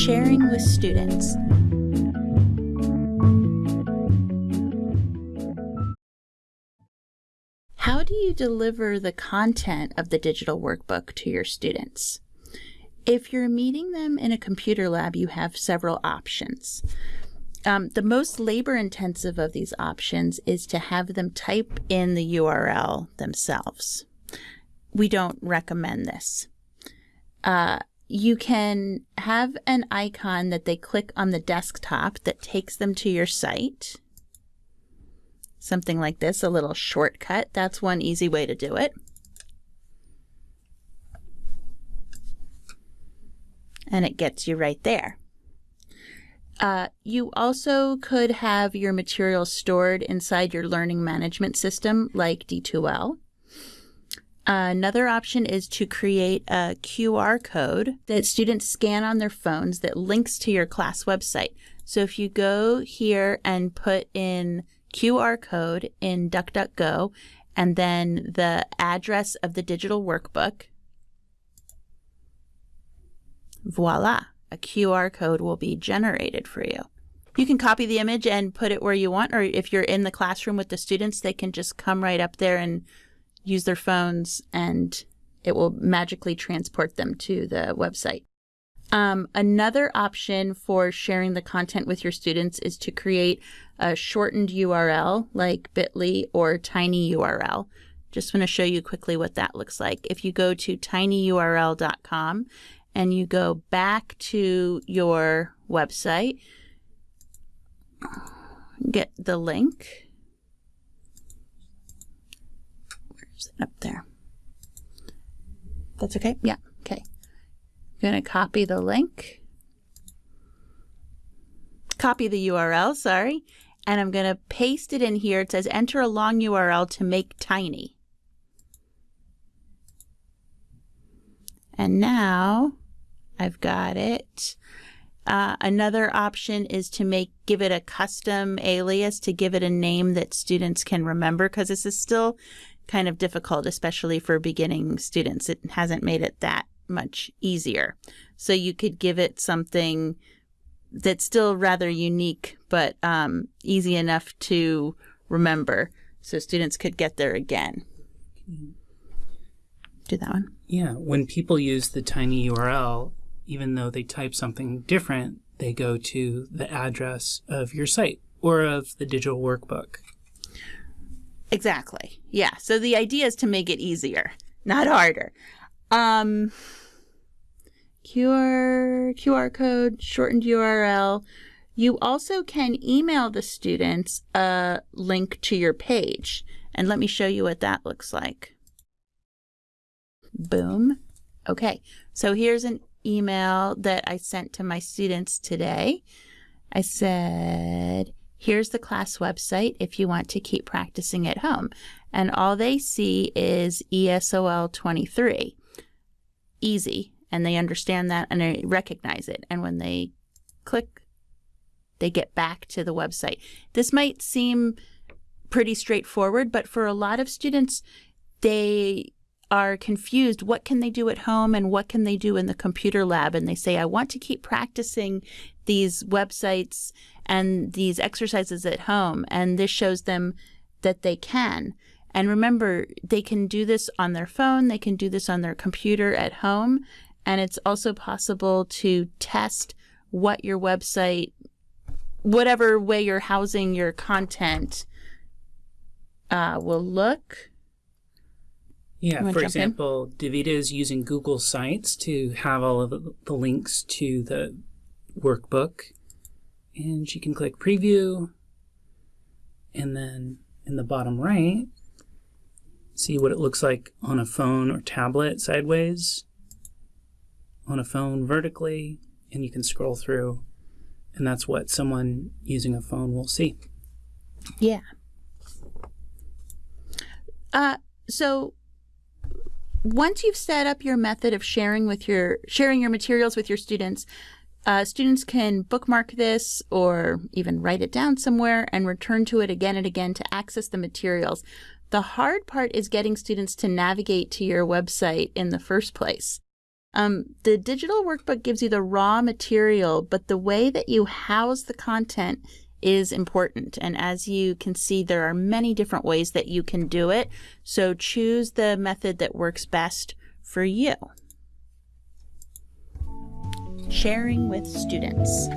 Sharing with students. How do you deliver the content of the digital workbook to your students? If you're meeting them in a computer lab, you have several options. Um, the most labor intensive of these options is to have them type in the URL themselves. We don't recommend this. Uh, you can have an icon that they click on the desktop that takes them to your site something like this, a little shortcut. That's one easy way to do it. And it gets you right there. Uh, you also could have your materials stored inside your learning management system like D2L. Another option is to create a QR code that students scan on their phones that links to your class website. So if you go here and put in QR code in DuckDuckGo and then the address of the digital workbook. Voila, a QR code will be generated for you. You can copy the image and put it where you want, or if you're in the classroom with the students, they can just come right up there and use their phones and it will magically transport them to the website. Um, another option for sharing the content with your students is to create a shortened URL like bit.ly or tinyurl. Just want to show you quickly what that looks like. If you go to tinyurl.com and you go back to your website, get the link. Where's it up there? That's okay? Yeah, okay. I'm going to copy the link, copy the URL, sorry, and I'm going to paste it in here. It says enter a long URL to make tiny. And now I've got it. Uh, another option is to make give it a custom alias to give it a name that students can remember because this is still kind of difficult, especially for beginning students. It hasn't made it that much easier. So you could give it something that's still rather unique, but um, easy enough to remember so students could get there again. Do that one. Yeah, when people use the tiny URL, even though they type something different, they go to the address of your site or of the digital workbook. Exactly. Yeah. So the idea is to make it easier, not harder. Um, QR, QR code, shortened URL. You also can email the students a link to your page. And let me show you what that looks like. Boom. Okay, so here's an email that I sent to my students today. I said, here's the class website if you want to keep practicing at home. And all they see is ESOL 23. Easy and they understand that and they recognize it. And when they click, they get back to the website. This might seem pretty straightforward, but for a lot of students, they are confused. What can they do at home and what can they do in the computer lab? And they say, I want to keep practicing these websites and these exercises at home. And this shows them that they can. And remember, they can do this on their phone, they can do this on their computer at home, and it's also possible to test what your website, whatever way you're housing your content, uh, will look. Yeah, for example, Davida is using Google Sites to have all of the links to the workbook. And she can click Preview. And then in the bottom right, see what it looks like on a phone or tablet sideways on a phone vertically and you can scroll through and that's what someone using a phone will see. Yeah. Uh, so once you've set up your method of sharing with your sharing your materials with your students, uh, students can bookmark this or even write it down somewhere and return to it again and again to access the materials. The hard part is getting students to navigate to your website in the first place. Um, the digital workbook gives you the raw material, but the way that you house the content is important. And as you can see, there are many different ways that you can do it. So choose the method that works best for you. Sharing with students.